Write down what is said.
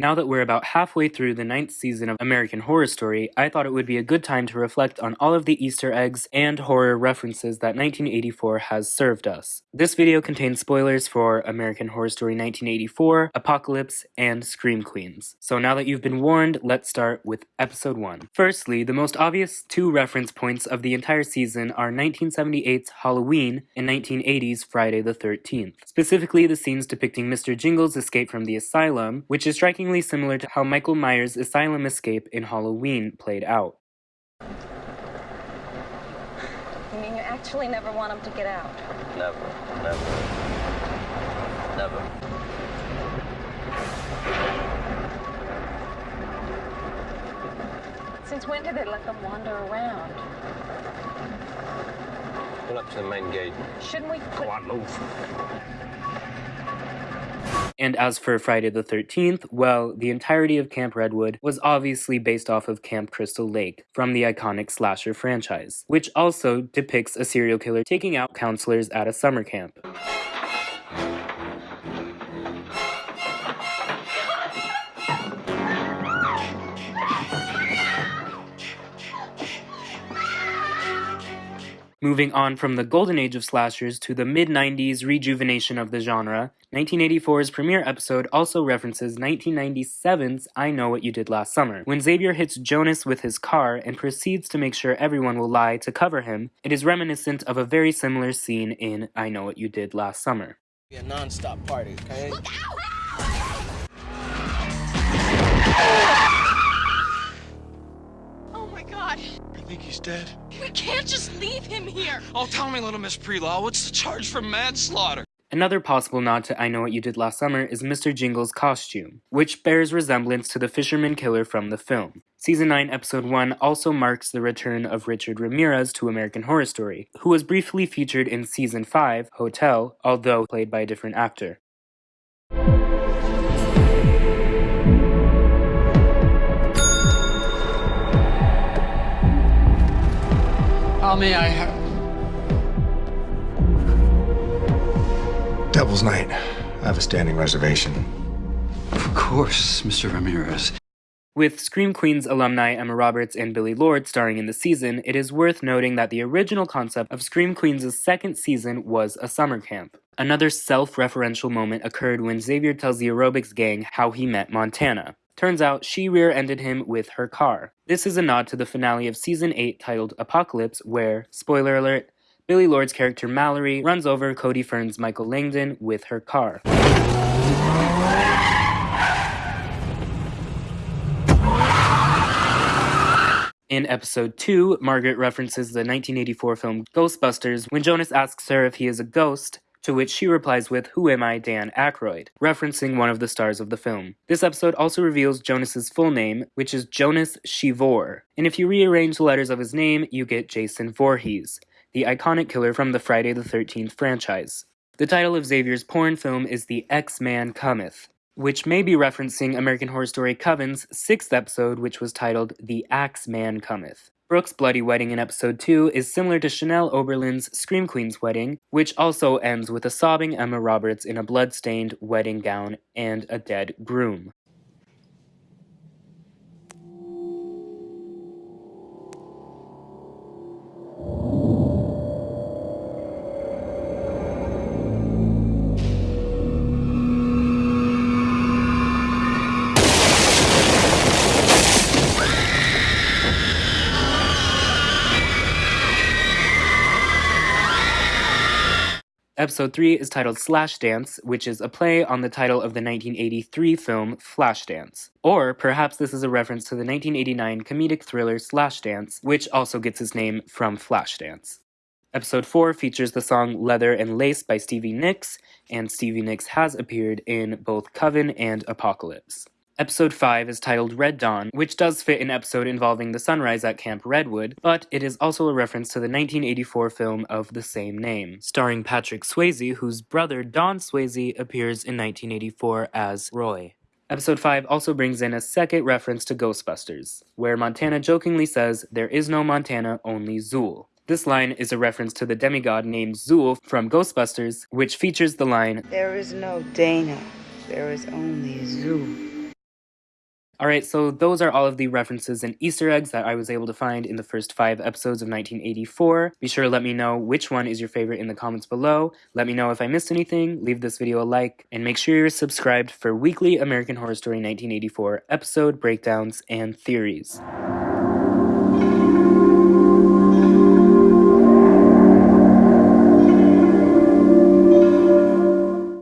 Now that we're about halfway through the ninth season of American Horror Story, I thought it would be a good time to reflect on all of the Easter eggs and horror references that 1984 has served us. This video contains spoilers for American Horror Story 1984, Apocalypse, and Scream Queens. So now that you've been warned, let's start with episode 1. Firstly, the most obvious two reference points of the entire season are 1978's Halloween and 1980's Friday the 13th. Specifically, the scenes depicting Mr. Jingle's escape from the asylum, which is striking similar to how Michael Myers' asylum escape in Halloween played out. You mean you actually never want him to get out? Never, never, never. Since when did they let them wander around? Pull up to the main gate. Shouldn't we put... Go on, move. And as for Friday the 13th, well, the entirety of Camp Redwood was obviously based off of Camp Crystal Lake from the iconic slasher franchise, which also depicts a serial killer taking out counselors at a summer camp. Moving on from the golden age of slashers to the mid-90s rejuvenation of the genre, 1984's premiere episode also references 1997's I Know What You Did Last Summer. When Xavier hits Jonas with his car and proceeds to make sure everyone will lie to cover him, it is reminiscent of a very similar scene in I Know What You Did Last Summer. Be a non-stop party, okay? Look out! Think he's dead? We can't just leave him here. Oh, tell me, little Miss Prelaw, what's the charge for manslaughter? Another possible nod to I Know What You Did Last Summer is Mr. Jingle's costume, which bears resemblance to the fisherman killer from the film. Season 9, Episode 1 also marks the return of Richard Ramirez to American Horror Story, who was briefly featured in Season 5, Hotel, although played by a different actor. How may I have... Devil's Night. I have a standing reservation. Of course, Mr. Ramirez. With Scream Queens alumni Emma Roberts and Billie Lourd starring in the season, it is worth noting that the original concept of Scream Queens' second season was a summer camp. Another self-referential moment occurred when Xavier tells the aerobics gang how he met Montana. Turns out she rear-ended him with her car. This is a nod to the finale of season 8 titled Apocalypse where, spoiler alert, Billie Lourd's character Mallory runs over Cody Fern's Michael Langdon with her car. In episode 2, Margaret references the 1984 film Ghostbusters when Jonas asks her if he is a ghost, to which she replies with, Who am I, Dan Aykroyd, referencing one of the stars of the film. This episode also reveals Jonas's full name, which is Jonas Shevoore, and if you rearrange the letters of his name, you get Jason Voorhees, the iconic killer from the Friday the 13th franchise. The title of Xavier's porn film is The X-Man Cometh, which may be referencing American Horror Story Coven's sixth episode, which was titled The Axe Man Cometh. Brooke's bloody wedding in episode 2 is similar to Chanel Oberlin's Scream Queen's wedding, which also ends with a sobbing Emma Roberts in a blood-stained wedding gown and a dead groom. Episode 3 is titled Slashdance, which is a play on the title of the 1983 film Flashdance. Or perhaps this is a reference to the 1989 comedic thriller Slashdance, which also gets its name from Flashdance. Episode 4 features the song Leather and Lace by Stevie Nicks, and Stevie Nicks has appeared in both Coven and Apocalypse. Episode 5 is titled Red Dawn, which does fit an episode involving the sunrise at Camp Redwood, but it is also a reference to the 1984 film of the same name, starring Patrick Swayze, whose brother Don Swayze appears in 1984 as Roy. Episode 5 also brings in a second reference to Ghostbusters, where Montana jokingly says, There is no Montana, only Zuul. This line is a reference to the demigod named Zuul from Ghostbusters, which features the line, There is no Dana, there is only Zuul. Alright, so those are all of the references and Easter eggs that I was able to find in the first five episodes of 1984. Be sure to let me know which one is your favorite in the comments below. Let me know if I missed anything, leave this video a like, and make sure you're subscribed for weekly American Horror Story 1984 episode breakdowns and theories.